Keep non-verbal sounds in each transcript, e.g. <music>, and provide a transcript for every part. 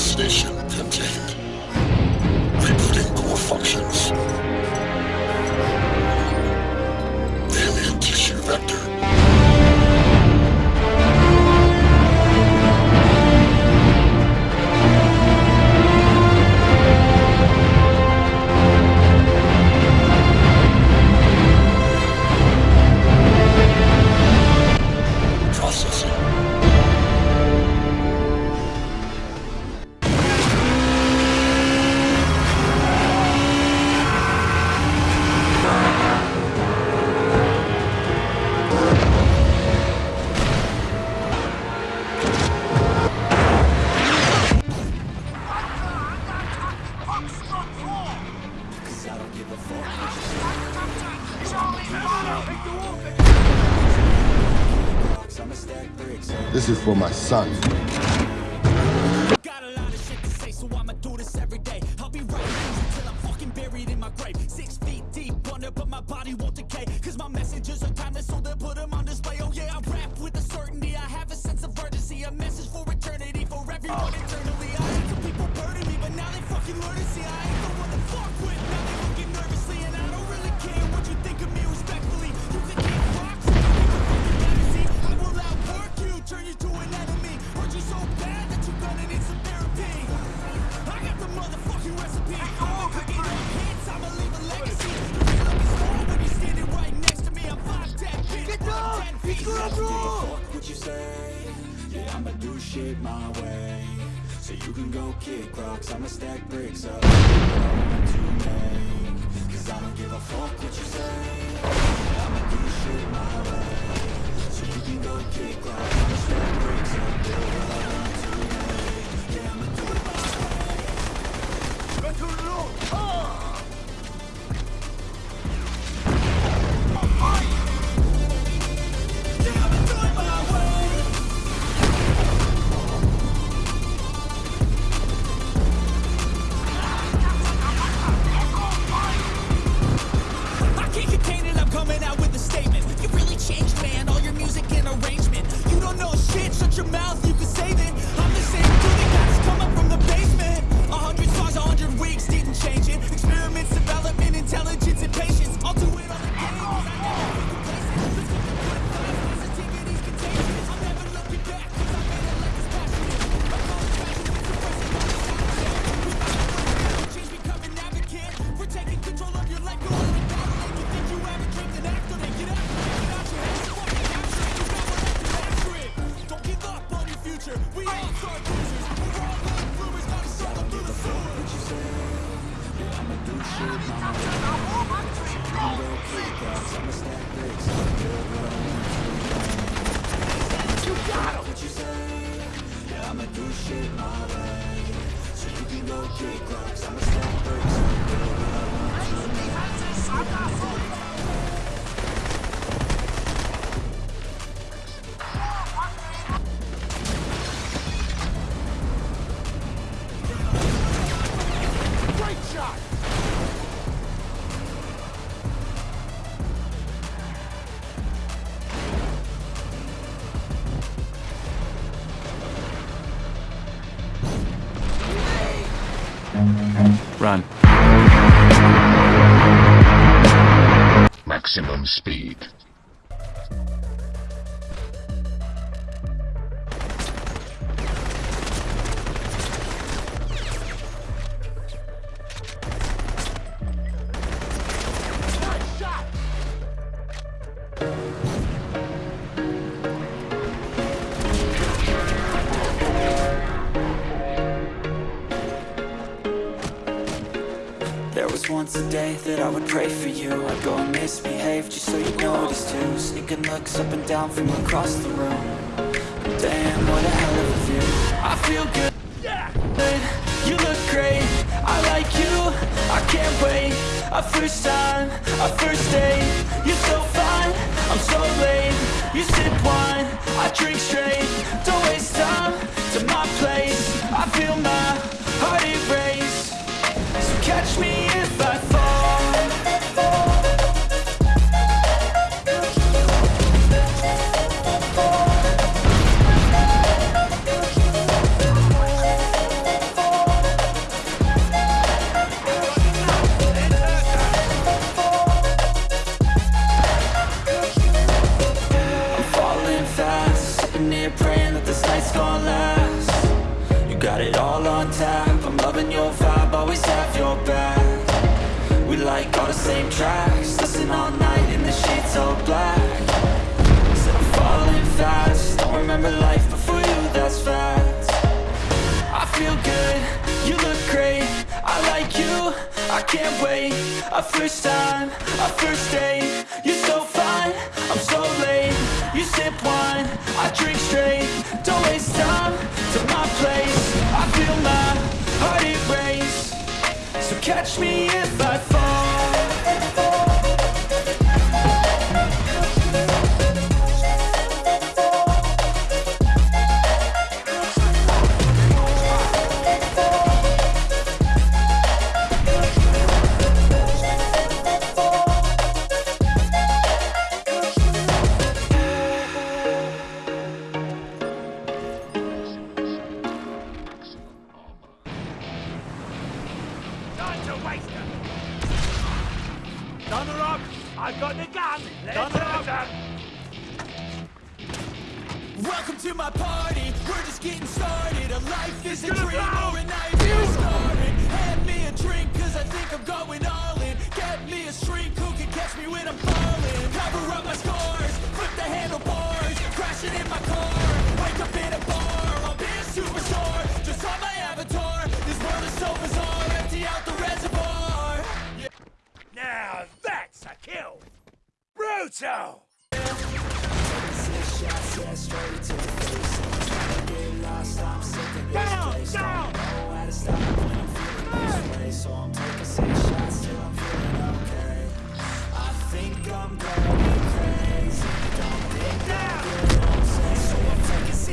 station contained. Rebooting core functions. This is for my son. Say, so I'ma do this every day. I'll be right until I'm fucking buried in my grave. Six feet deep but my body won't. it my way. So you can go kick rocks, I'ma stack bricks up. To make Cause I don't give a fuck what you say. I'ma do shit my way. Start once a day that I would pray for you. I'd go and misbehave just so you notice too. Sneaking looks up and down from across the room. But Damn, what a hell of a view. I feel good, yeah. you look great. I like you, I can't wait. A first time, a first date. You're so fine, I'm so late. You sip wine, I drink straight. Don't waste time to my place. I feel my heart erase. So catch me black. Said I'm falling fast? Don't remember life before you, that's facts I feel good, you look great. I like you, I can't wait. A first time, a first date. You're so fine, I'm so late. You sip wine, I drink straight. Don't waste time to my place. I feel my heart it race So catch me if I fall I've got the gun! Donner up! Welcome to my party, we're just getting started. A life is a gonna dream blow. or a nightmare started Hand me a drink cause I think I'm going all in. Get me a shrink who can catch me when I'm falling? Cover up my scars, flip the handlebars. Crashing in my car, wake up in a bar. I'll be a superstar, just on my avatar. This world is so bizarre, empty out the reservoir. Yeah. Now that's a kill! Brutal! Down! Down!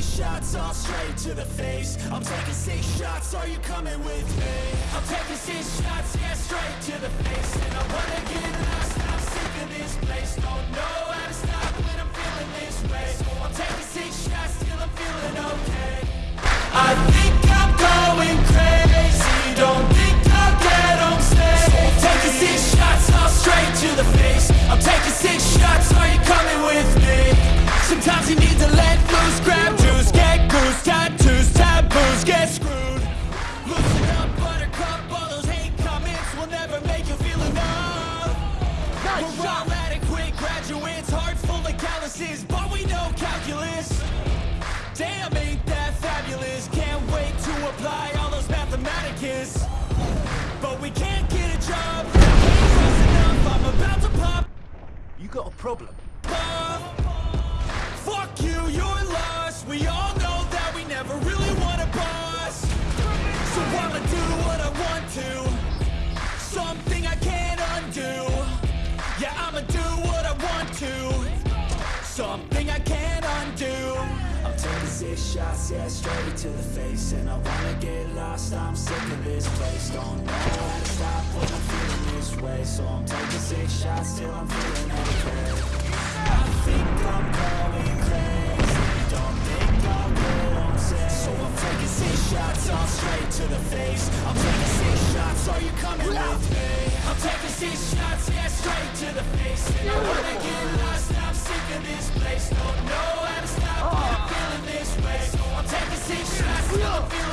Shots all straight to the face I'm taking six shots, are you coming with me? I'm taking six shots, yeah, straight to the face And I wanna get lost, Adequate graduates, hearts full of calluses, but we know calculus. Damn, ain't that fabulous? Can't wait to apply all those mathematicus. But we can't get a job. I'm about to pop. You got a problem? off. Fuck you, you're lost. We all know that we never really want a boss. So I'ma do what I want to. Shots, yeah, straight to the face. And I wanna get lost, I'm sick of this place. Don't know how to stop when I'm feeling this way. So I'm taking six shots till I'm feeling okay. I think I'm going crazy. Don't think I'll get on stage. So I'm taking six shots, all straight to the face. I'm taking six shots, are you coming with me? I'm taking six shots, yeah, straight to the face. And I wanna get lost, shots,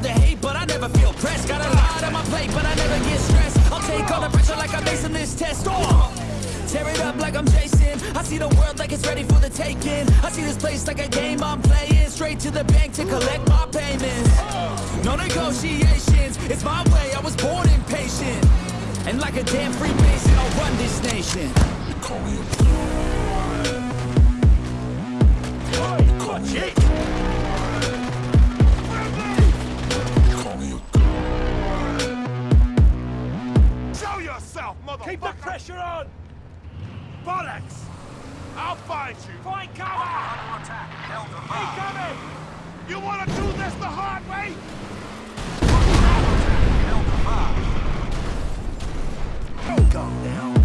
love to hate, but I never feel pressed. Got a lot on my plate, but I never get stressed. I'll take all the pressure like I'm acing this test. Oh! Tear it up like I'm Jason. I see the world like it's ready for the taking. I see this place like a game I'm playing. Straight to the bank to collect my payments. No negotiations, it's my way. I was born impatient. And like a damn Freemason, I'll run this nation. call me Oi, watch it! Pressure on! Bollocks! I'll find you! Find cover! Keep coming! You wanna do this the hard way? Oh, calm down.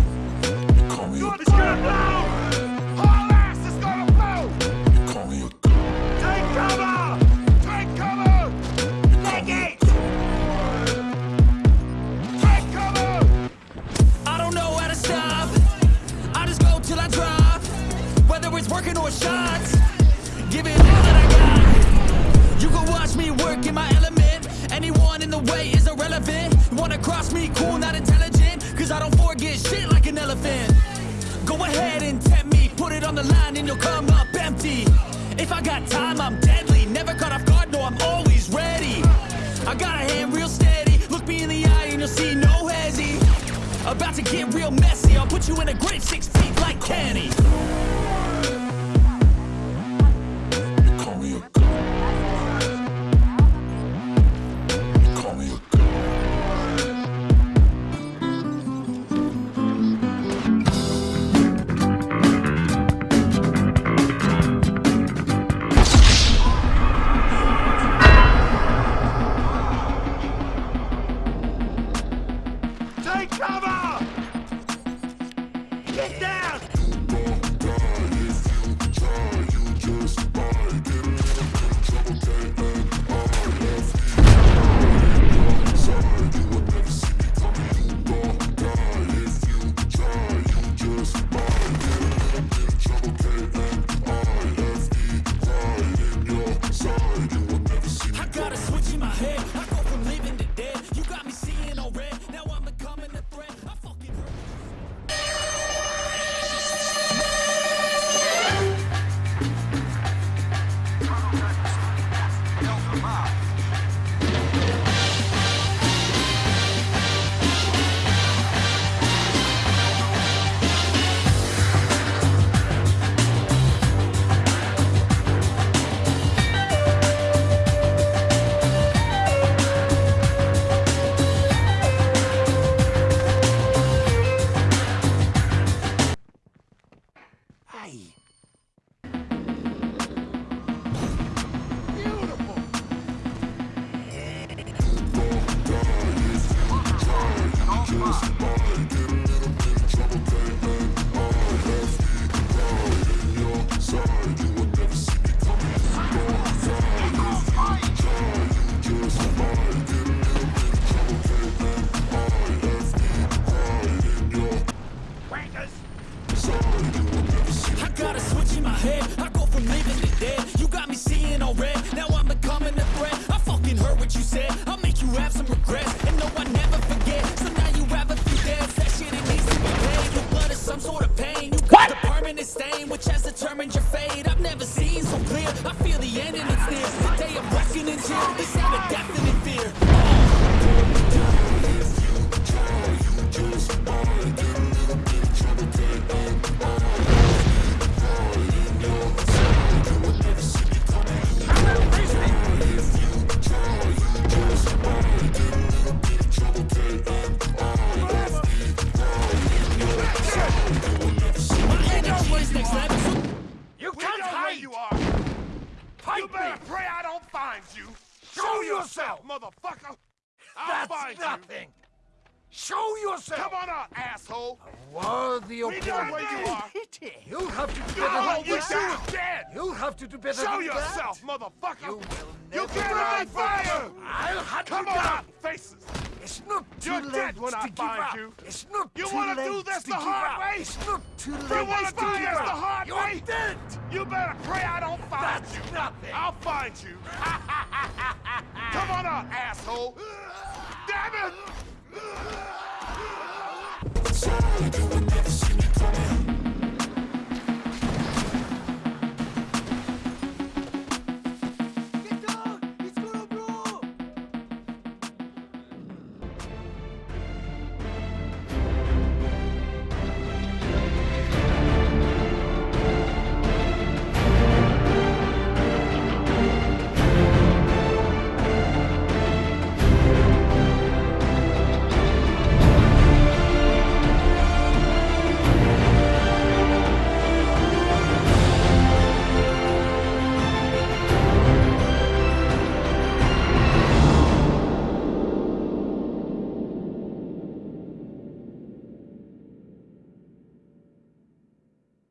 To get real messy. I'll put you in a grave six feet like Kenny. We can't know where hide! you are! Fight You better me! pray I don't find you! Show yourself! motherfucker! I'll That's nothing! Show yourself! Come on out, asshole! Worthy opponent. We know where you are! You'll have to do better than you that! do dead! You'll have to do better Show than yourself, that! motherfucker! You will You never get on rise fire! I'll hunt Come you on out, faces! It's not too You're late dead when to I find up. you. It's not You too wanna do this the hard up. way? It's not too late You wanna to do this the hard You're way? dead! You better pray I don't find That's you! nothing! I'll find you! <laughs> Come on out, asshole! Damn it!